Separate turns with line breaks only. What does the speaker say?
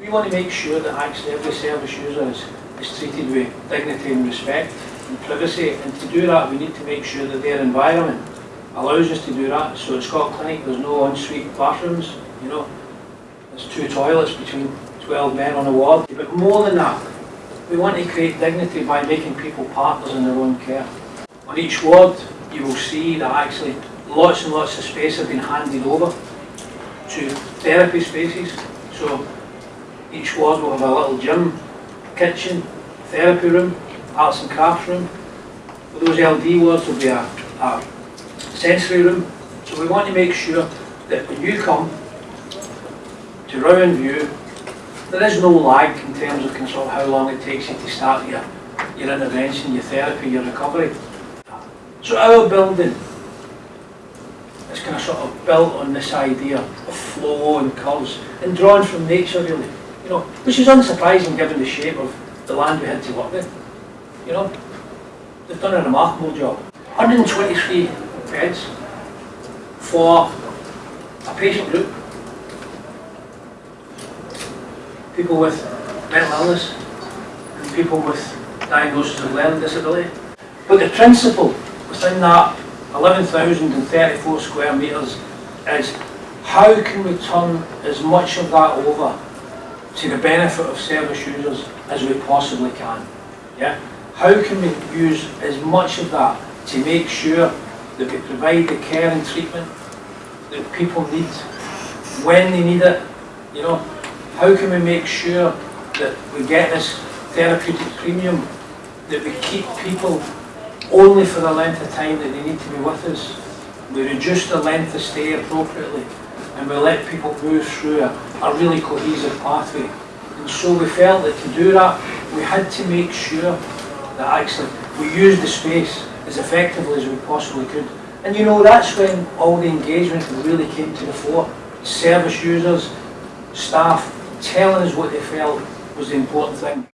We want to make sure that actually every service user is, is treated with dignity and respect and privacy. And to do that, we need to make sure that their environment allows us to do that. So at Scott Clinic, there's no ensuite bathrooms, you know. There's two toilets between 12 men on a ward. But more than that, we want to create dignity by making people partners in their own care. On each ward, you will see that actually lots and lots of space have been handed over to therapy spaces. So each ward will have a little gym, kitchen, therapy room, arts and crafts room. For those LD wards will be a, a sensory room. So we want to make sure that when you come to Rowan View, there is no lag in terms of control how long it takes you to start your, your intervention, your therapy, your recovery. So our building is kind of sort of built on this idea of flow and curves and drawn from nature really. You know, which is unsurprising given the shape of the land we had to work with. You know, they've done a remarkable job. 123 beds for a patient group people with mental illness and people with diagnosis of learning disability. But the principle within that 11,034 square metres is how can we turn as much of that over to the benefit of service users as we possibly can. Yeah? How can we use as much of that to make sure that we provide the care and treatment that people need when they need it, you know, how can we make sure that we get this therapeutic premium, that we keep people only for the length of time that they need to be with us, we reduce the length of stay appropriately, and we let people move through a, a really cohesive pathway. And so we felt that to do that, we had to make sure that actually we used the space as effectively as we possibly could. And you know, that's when all the engagement really came to the fore. Service users, staff, telling us what they felt was the important thing.